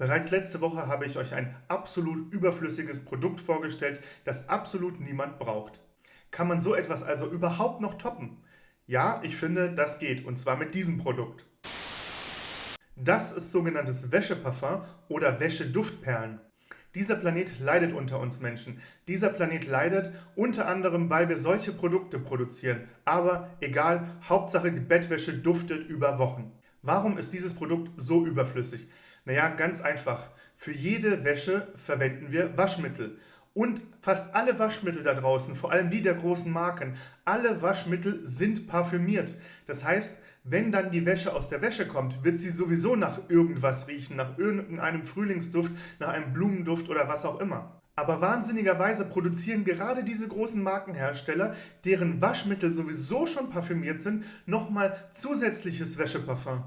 Bereits letzte Woche habe ich euch ein absolut überflüssiges Produkt vorgestellt, das absolut niemand braucht. Kann man so etwas also überhaupt noch toppen? Ja, ich finde, das geht, und zwar mit diesem Produkt. Das ist sogenanntes Wäscheparfum oder Wäscheduftperlen. Dieser Planet leidet unter uns Menschen. Dieser Planet leidet unter anderem, weil wir solche Produkte produzieren. Aber egal, Hauptsache die Bettwäsche duftet über Wochen. Warum ist dieses Produkt so überflüssig? Naja, ganz einfach. Für jede Wäsche verwenden wir Waschmittel. Und fast alle Waschmittel da draußen, vor allem die der großen Marken, alle Waschmittel sind parfümiert. Das heißt, wenn dann die Wäsche aus der Wäsche kommt, wird sie sowieso nach irgendwas riechen, nach irgendeinem Frühlingsduft, nach einem Blumenduft oder was auch immer. Aber wahnsinnigerweise produzieren gerade diese großen Markenhersteller, deren Waschmittel sowieso schon parfümiert sind, nochmal zusätzliches Wäscheparfum.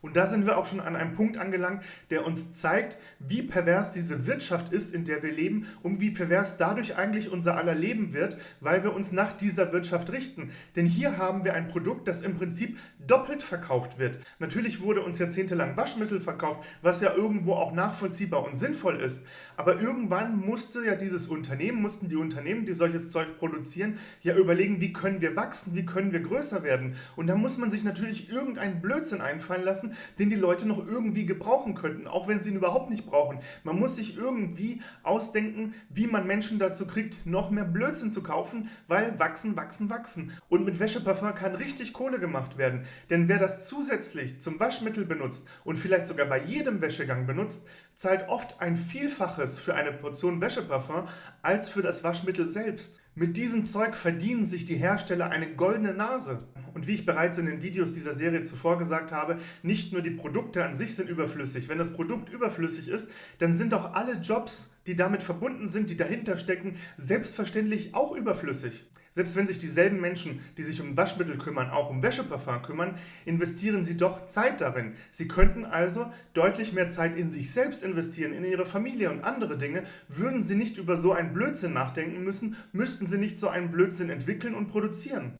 Und da sind wir auch schon an einem Punkt angelangt, der uns zeigt, wie pervers diese Wirtschaft ist, in der wir leben und wie pervers dadurch eigentlich unser aller Leben wird, weil wir uns nach dieser Wirtschaft richten. Denn hier haben wir ein Produkt, das im Prinzip doppelt verkauft wird. Natürlich wurde uns jahrzehntelang Waschmittel verkauft, was ja irgendwo auch nachvollziehbar und sinnvoll ist. Aber irgendwann musste ja dieses Unternehmen, mussten die Unternehmen, die solches Zeug produzieren, ja überlegen, wie können wir wachsen, wie können wir größer werden. Und da muss man sich natürlich irgendeinen Blödsinn einfallen lassen, lassen, den die Leute noch irgendwie gebrauchen könnten, auch wenn sie ihn überhaupt nicht brauchen. Man muss sich irgendwie ausdenken, wie man Menschen dazu kriegt, noch mehr Blödsinn zu kaufen, weil wachsen, wachsen, wachsen. Und mit Wäscheparfum kann richtig Kohle gemacht werden. Denn wer das zusätzlich zum Waschmittel benutzt und vielleicht sogar bei jedem Wäschegang benutzt, zahlt oft ein Vielfaches für eine Portion Wäscheparfum als für das Waschmittel selbst. Mit diesem Zeug verdienen sich die Hersteller eine goldene Nase. Und wie ich bereits in den Videos dieser Serie zuvor gesagt habe, nicht nur die Produkte an sich sind überflüssig. Wenn das Produkt überflüssig ist, dann sind auch alle Jobs, die damit verbunden sind, die dahinter stecken, selbstverständlich auch überflüssig. Selbst wenn sich dieselben Menschen, die sich um Waschmittel kümmern, auch um Wäscheparfum kümmern, investieren sie doch Zeit darin. Sie könnten also deutlich mehr Zeit in sich selbst investieren, in ihre Familie und andere Dinge. Würden sie nicht über so einen Blödsinn nachdenken müssen, müssten sie nicht so einen Blödsinn entwickeln und produzieren.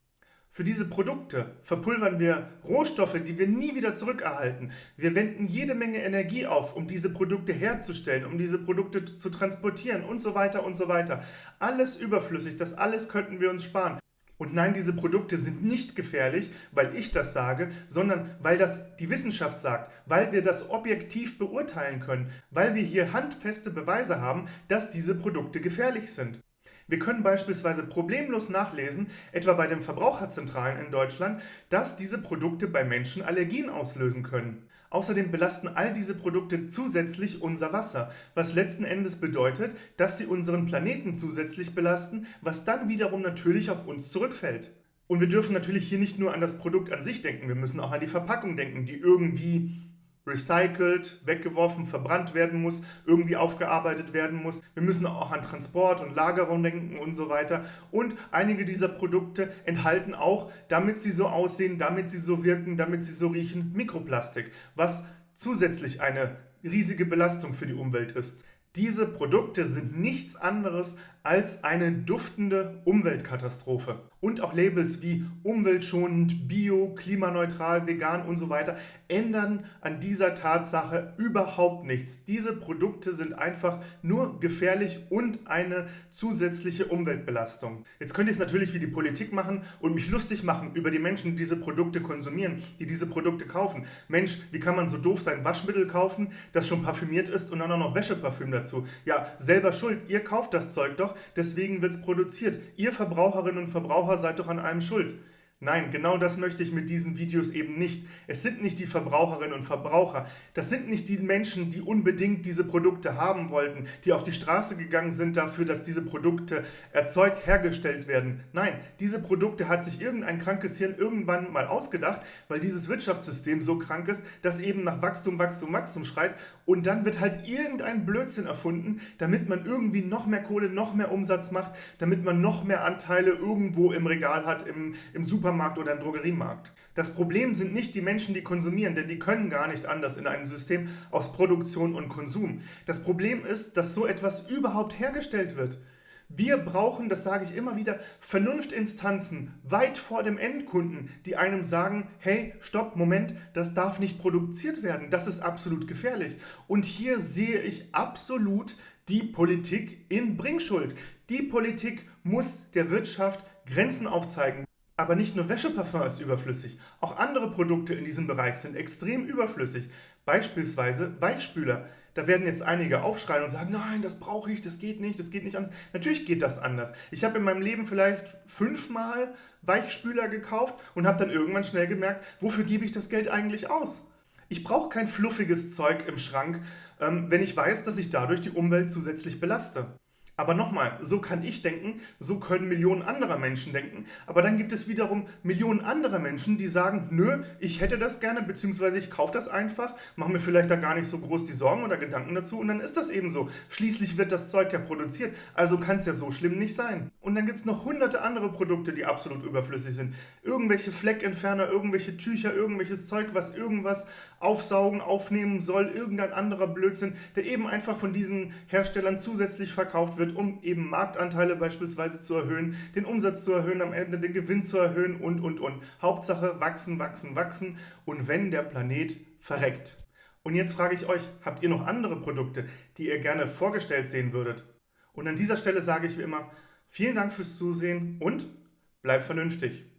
Für diese Produkte verpulvern wir Rohstoffe, die wir nie wieder zurückerhalten. Wir wenden jede Menge Energie auf, um diese Produkte herzustellen, um diese Produkte zu transportieren und so weiter und so weiter. Alles überflüssig, das alles könnten wir uns sparen. Und nein, diese Produkte sind nicht gefährlich, weil ich das sage, sondern weil das die Wissenschaft sagt, weil wir das objektiv beurteilen können, weil wir hier handfeste Beweise haben, dass diese Produkte gefährlich sind. Wir können beispielsweise problemlos nachlesen, etwa bei den Verbraucherzentralen in Deutschland, dass diese Produkte bei Menschen Allergien auslösen können. Außerdem belasten all diese Produkte zusätzlich unser Wasser, was letzten Endes bedeutet, dass sie unseren Planeten zusätzlich belasten, was dann wiederum natürlich auf uns zurückfällt. Und wir dürfen natürlich hier nicht nur an das Produkt an sich denken, wir müssen auch an die Verpackung denken, die irgendwie recycelt, weggeworfen, verbrannt werden muss, irgendwie aufgearbeitet werden muss. Wir müssen auch an Transport und Lagerung denken und so weiter. Und einige dieser Produkte enthalten auch, damit sie so aussehen, damit sie so wirken, damit sie so riechen, Mikroplastik, was zusätzlich eine riesige Belastung für die Umwelt ist. Diese Produkte sind nichts anderes als eine duftende Umweltkatastrophe. Und auch Labels wie umweltschonend, bio, klimaneutral, vegan und so weiter ändern an dieser Tatsache überhaupt nichts. Diese Produkte sind einfach nur gefährlich und eine zusätzliche Umweltbelastung. Jetzt könnte ich es natürlich wie die Politik machen und mich lustig machen über die Menschen, die diese Produkte konsumieren, die diese Produkte kaufen. Mensch, wie kann man so doof sein, Waschmittel kaufen, das schon parfümiert ist und dann auch noch Wäscheparfüm dazu? Ja, selber schuld, ihr kauft das Zeug doch, deswegen wird es produziert. Ihr Verbraucherinnen und Verbraucher seid doch an allem schuld. Nein, genau das möchte ich mit diesen Videos eben nicht. Es sind nicht die Verbraucherinnen und Verbraucher. Das sind nicht die Menschen, die unbedingt diese Produkte haben wollten, die auf die Straße gegangen sind dafür, dass diese Produkte erzeugt, hergestellt werden. Nein, diese Produkte hat sich irgendein krankes Hirn irgendwann mal ausgedacht, weil dieses Wirtschaftssystem so krank ist, dass eben nach Wachstum, Wachstum, Wachstum schreit und dann wird halt irgendein Blödsinn erfunden, damit man irgendwie noch mehr Kohle, noch mehr Umsatz macht, damit man noch mehr Anteile irgendwo im Regal hat, im, im Supermarkt Supermarkt oder im Drogeriemarkt. Das Problem sind nicht die Menschen, die konsumieren, denn die können gar nicht anders in einem System aus Produktion und Konsum. Das Problem ist, dass so etwas überhaupt hergestellt wird. Wir brauchen, das sage ich immer wieder, Vernunftinstanzen weit vor dem Endkunden, die einem sagen, hey, stopp, Moment, das darf nicht produziert werden, das ist absolut gefährlich. Und hier sehe ich absolut die Politik in Bringschuld. Die Politik muss der Wirtschaft Grenzen aufzeigen. Aber nicht nur Wäscheparfum ist überflüssig, auch andere Produkte in diesem Bereich sind extrem überflüssig. Beispielsweise Weichspüler. Da werden jetzt einige aufschreien und sagen, nein, das brauche ich, das geht nicht, das geht nicht anders. Natürlich geht das anders. Ich habe in meinem Leben vielleicht fünfmal Weichspüler gekauft und habe dann irgendwann schnell gemerkt, wofür gebe ich das Geld eigentlich aus? Ich brauche kein fluffiges Zeug im Schrank, ähm, wenn ich weiß, dass ich dadurch die Umwelt zusätzlich belaste. Aber nochmal, so kann ich denken, so können Millionen anderer Menschen denken. Aber dann gibt es wiederum Millionen anderer Menschen, die sagen, nö, ich hätte das gerne, beziehungsweise ich kaufe das einfach, mache mir vielleicht da gar nicht so groß die Sorgen oder Gedanken dazu und dann ist das eben so. Schließlich wird das Zeug ja produziert, also kann es ja so schlimm nicht sein. Und dann gibt es noch hunderte andere Produkte, die absolut überflüssig sind. Irgendwelche Fleckentferner, irgendwelche Tücher, irgendwelches Zeug, was irgendwas aufsaugen, aufnehmen soll, irgendein anderer Blödsinn, der eben einfach von diesen Herstellern zusätzlich verkauft wird, um eben Marktanteile beispielsweise zu erhöhen, den Umsatz zu erhöhen, am Ende den Gewinn zu erhöhen und, und, und. Hauptsache wachsen, wachsen, wachsen und wenn der Planet verreckt. Und jetzt frage ich euch, habt ihr noch andere Produkte, die ihr gerne vorgestellt sehen würdet? Und an dieser Stelle sage ich wie immer, vielen Dank fürs Zusehen und bleibt vernünftig.